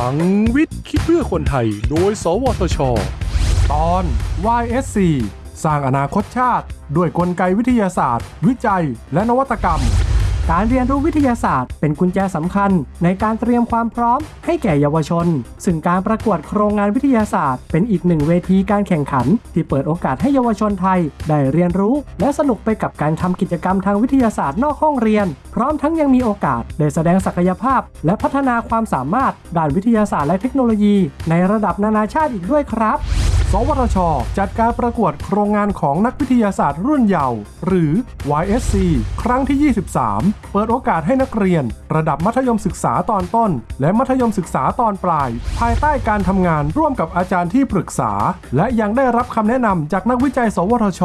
ลังวิทย์ คิดเพื่อคนไทย โดย สวทช ตอน YSC สร้างอนาคตชาติ ด้วยกลไกวิทยาศาสตร์ วิจัย และนวัตกรรม การเรียนรู้วิทยาศาสตร์เป็นกุญแจสำคัญ ในการเตรียมความพร้อมให้แก่เยาวชน ซึ่งการประกวดโครงงานวิทยาศาสตร์ เป็นอีกหนึ่งเวทีการแข่งขัน ที่เปิดโอกาสให้เยาวชนไทย ได้เรียนรู้ และสนุกไปกับการทำกิจกรรมทางวิทยาศาสตร์นอกห้องเรียน พร้อมทั้งยังมีโอกาสได้แสดงศักยภาพ และพัฒนาความสามารถด้านวิทยาศาสตร์และเทคโนโลยี ในระดับนานาชาติอีกด้วยครับ วทช จัดการประกวดโครงงานของนักวิทยาศาสตร์รุ่นเยาว์หรือ YSC ครั้งที่ 23 เปิดโอกาสให้นักเรียน ระดับมัธยมศึกษาตอนต้น และมัธยมศึกษาตอนปลาย ภายใต้การทำงานร่วมกับอาจารย์ที่ปรึกษา และยังได้รับคำแนะนำจากนักวิจัย สวทช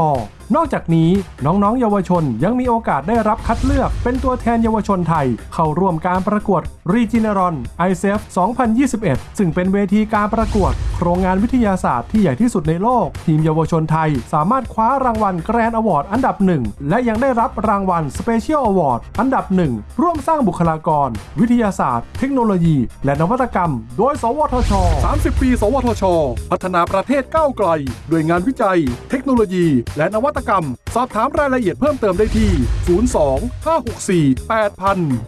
นอกจากนี้น้องๆ เยาวชนยังมีโอกาสได้รับคัดเลือกเป็นตัวแทนเยาวชนไทย เข้าร่วมการประกวด Regeneron ISEF 2021 ซึ่งเป็นเวทีการประกวด โครงงานวิทยาศาสตร์ที่ใหญ่ที่สุดในโลก ทีมเยาวชนไทยสามารถคว้ารางวัล Grand Award อันดับหนึ่งและยังได้รับรางวัล Special Award อันดับหนึ่งร่วมสร้างบุคลากร วิทยาศาสตร์ เทคโนโลยี และนวัตกรรม โดย สวทช 30 ปี สวทช พัฒนาประเทศก้าวไกล ด้วยงานวิจัย เทคโนโลยี และนวัตตกรรม สอบถามรายละเอียดเพิ่มเติมได้ที่ 02 564 8000